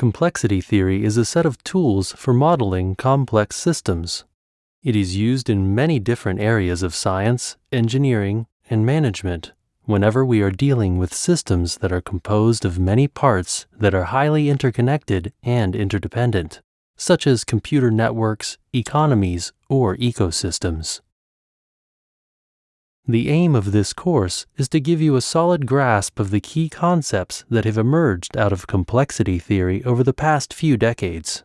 Complexity theory is a set of tools for modeling complex systems. It is used in many different areas of science, engineering, and management whenever we are dealing with systems that are composed of many parts that are highly interconnected and interdependent, such as computer networks, economies, or ecosystems. The aim of this course is to give you a solid grasp of the key concepts that have emerged out of complexity theory over the past few decades.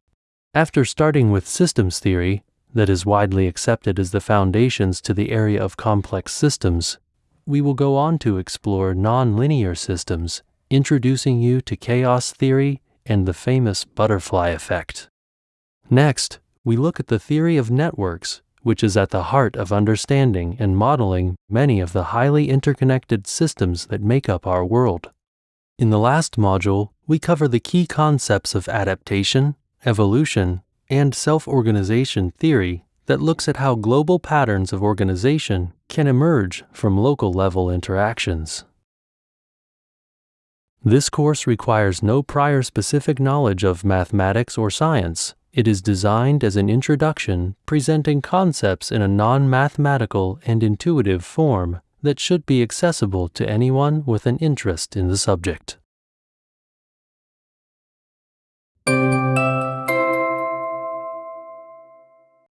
After starting with systems theory, that is widely accepted as the foundations to the area of complex systems, we will go on to explore nonlinear systems, introducing you to chaos theory and the famous butterfly effect. Next, we look at the theory of networks, which is at the heart of understanding and modeling many of the highly interconnected systems that make up our world. In the last module, we cover the key concepts of adaptation, evolution, and self organization theory that looks at how global patterns of organization can emerge from local level interactions. This course requires no prior specific knowledge of mathematics or science. It is designed as an introduction presenting concepts in a non mathematical and intuitive form that should be accessible to anyone with an interest in the subject.